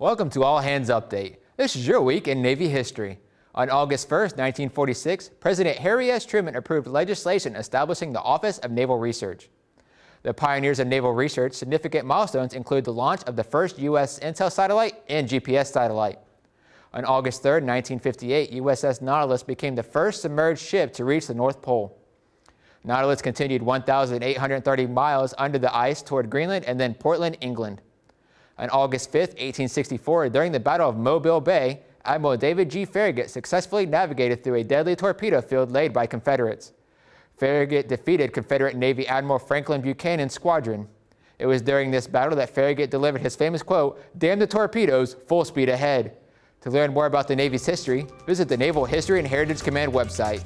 Welcome to All Hands Update. This is your week in Navy history. On August 1, 1946, President Harry S. Truman approved legislation establishing the Office of Naval Research. The pioneers of naval research significant milestones include the launch of the first U.S. Intel satellite and GPS satellite. On August 3, 1958, USS Nautilus became the first submerged ship to reach the North Pole. Nautilus continued 1,830 miles under the ice toward Greenland and then Portland, England. On August 5, 1864, during the Battle of Mobile Bay, Admiral David G. Farragut successfully navigated through a deadly torpedo field laid by Confederates. Farragut defeated Confederate Navy Admiral Franklin Buchanan's squadron. It was during this battle that Farragut delivered his famous quote, damn the torpedoes, full speed ahead. To learn more about the Navy's history, visit the Naval History and Heritage Command website.